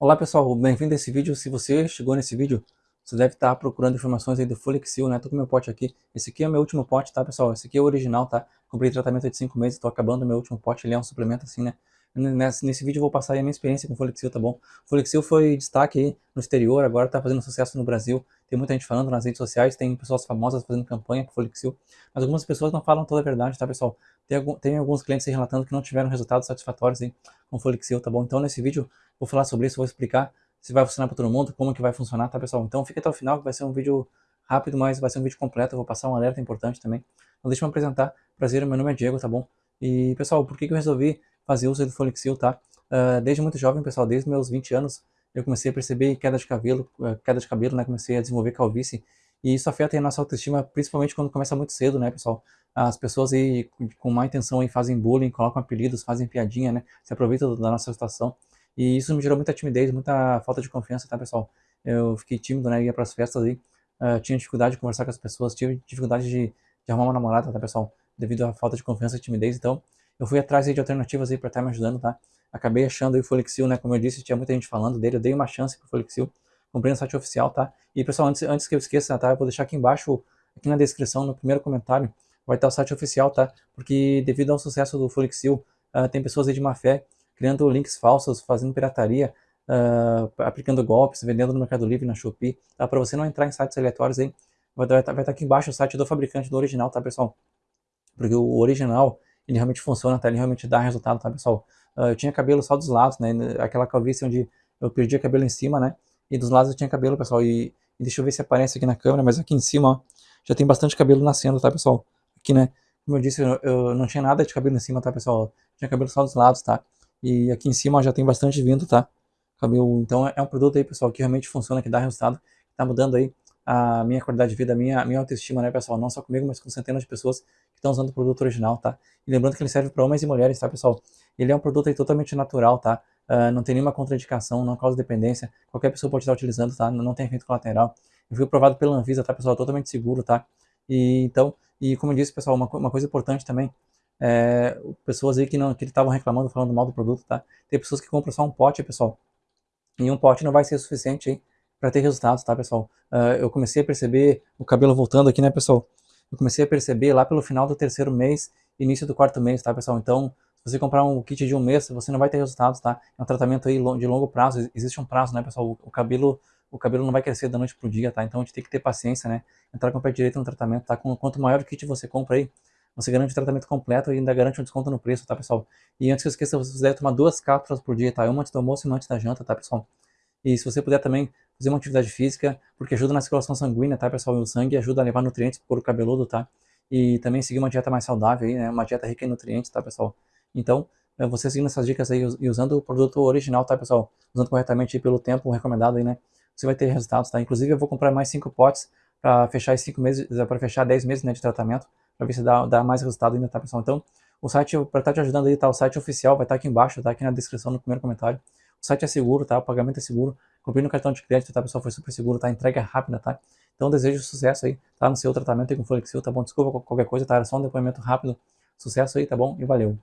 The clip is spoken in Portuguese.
Olá pessoal, bem-vindo a esse vídeo. Se você chegou nesse vídeo, você deve estar procurando informações aí do Folexil, né? Tô com meu pote aqui. Esse aqui é o meu último pote, tá pessoal? Esse aqui é o original, tá? Comprei tratamento de 5 meses, tô acabando o meu último pote, ele é um suplemento assim, né? Nesse, nesse vídeo eu vou passar a minha experiência com o Folexil, tá bom? O Folexil foi destaque aí no exterior, agora tá fazendo sucesso no Brasil. Tem muita gente falando nas redes sociais, tem pessoas famosas fazendo campanha com o Folexil. Mas algumas pessoas não falam toda a verdade, tá pessoal? Tem, tem alguns clientes aí relatando que não tiveram resultados satisfatórios aí com o Folexil, tá bom? Então nesse vídeo vou falar sobre isso, vou explicar se vai funcionar para todo mundo, como que vai funcionar, tá pessoal? Então fica até o final que vai ser um vídeo rápido, mas vai ser um vídeo completo, eu vou passar um alerta importante também. Então deixa eu me apresentar, prazer, meu nome é Diego, tá bom? E pessoal, por que, que eu resolvi fazer uso do Folixil, tá? Uh, desde muito jovem, pessoal, desde meus 20 anos, eu comecei a perceber queda de cabelo, uh, queda de cabelo, né? Comecei a desenvolver calvície, e isso afeta a nossa autoestima, principalmente quando começa muito cedo, né, pessoal? As pessoas aí com má intenção aí fazem bullying, colocam apelidos, fazem piadinha, né? Se aproveitam da nossa situação. E isso me gerou muita timidez, muita falta de confiança, tá, pessoal? Eu fiquei tímido, né? Ia pras festas aí, uh, tinha dificuldade de conversar com as pessoas, tive dificuldade de, de arrumar uma namorada, tá, pessoal? Devido à falta de confiança e timidez. Então, eu fui atrás de alternativas aí pra estar me ajudando, tá? Acabei achando aí o Folixil, né? Como eu disse, tinha muita gente falando dele, eu dei uma chance pro Folixil. Comprei no site oficial, tá? E, pessoal, antes, antes que eu esqueça, tá? Eu vou deixar aqui embaixo, aqui na descrição, no primeiro comentário, vai estar o site oficial, tá? Porque devido ao sucesso do Folixil, uh, tem pessoas aí de má fé criando links falsos, fazendo pirataria, uh, aplicando golpes, vendendo no Mercado Livre, na Shopee, tá? Para você não entrar em sites aleatórios aí, vai estar, tá, tá aqui embaixo o site do fabricante do original, tá pessoal? Porque o original, ele realmente funciona, tá? Ele realmente dá resultado, tá pessoal? Uh, eu tinha cabelo só dos lados, né? Aquela calvície onde eu perdia cabelo em cima, né? E dos lados eu tinha cabelo, pessoal. E, e deixa eu ver se aparece aqui na câmera, mas aqui em cima, ó, já tem bastante cabelo nascendo, tá pessoal? Aqui, né? Como eu disse, eu, eu não tinha nada de cabelo em cima, tá pessoal? Tinha cabelo só dos lados, tá? E aqui em cima já tem bastante vindo, tá? Cabelo, então é um produto aí, pessoal, que realmente funciona, que dá resultado, que tá mudando aí a minha qualidade de vida, a minha, minha autoestima, né, pessoal? Não só comigo, mas com centenas de pessoas que estão usando o produto original, tá? E lembrando que ele serve para homens e mulheres, tá, pessoal? Ele é um produto aí totalmente natural, tá? Uh, não tem nenhuma contraindicação, não causa dependência, qualquer pessoa pode estar utilizando, tá? Não, não tem efeito colateral. Eu fui aprovado pela Anvisa, tá, pessoal? Totalmente seguro, tá? E então, e como eu disse, pessoal, uma, uma coisa importante também, é, pessoas aí que não que estavam reclamando, falando mal do produto, tá? Tem pessoas que compram só um pote, pessoal. E um pote não vai ser suficiente para ter resultados, tá, pessoal? Uh, eu comecei a perceber o cabelo voltando aqui, né, pessoal? Eu comecei a perceber lá pelo final do terceiro mês, início do quarto mês, tá, pessoal? Então, se você comprar um kit de um mês, você não vai ter resultados, tá? É um tratamento aí de longo prazo, existe um prazo, né, pessoal? O cabelo, o cabelo não vai crescer da noite pro dia, tá? Então, a gente tem que ter paciência, né? Entrar com o pé direito no tratamento, tá? Quanto maior o kit você compra aí, você garante o tratamento completo e ainda garante um desconto no preço, tá, pessoal? E antes que eu esqueça, você deve tomar duas cápsulas por dia, tá? Uma antes do almoço e uma antes da janta, tá, pessoal? E se você puder também fazer uma atividade física, porque ajuda na circulação sanguínea, tá, pessoal? E o sangue ajuda a levar nutrientes pro couro cabeludo, tá? E também seguir uma dieta mais saudável aí, né? Uma dieta rica em nutrientes, tá, pessoal? Então, é, você seguindo essas dicas aí e usando o produto original, tá, pessoal? Usando corretamente pelo tempo recomendado aí, né? Você vai ter resultados, tá? Inclusive, eu vou comprar mais cinco potes para fechar esses cinco meses, para fechar 10 meses né, de tratamento para ver se dá, dá mais resultado ainda, tá, pessoal? Então, o site, para estar tá te ajudando aí, tá? O site oficial vai estar tá aqui embaixo, tá? Aqui na descrição, no primeiro comentário. O site é seguro, tá? O pagamento é seguro. Comprei no cartão de crédito, tá, pessoal? Foi super seguro, tá? Entrega rápida, tá? Então, desejo sucesso aí, tá? No seu tratamento aí com Flexil, tá bom? Desculpa qualquer coisa, tá? Era só um depoimento rápido. Sucesso aí, tá bom? E valeu!